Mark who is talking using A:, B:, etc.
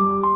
A: you.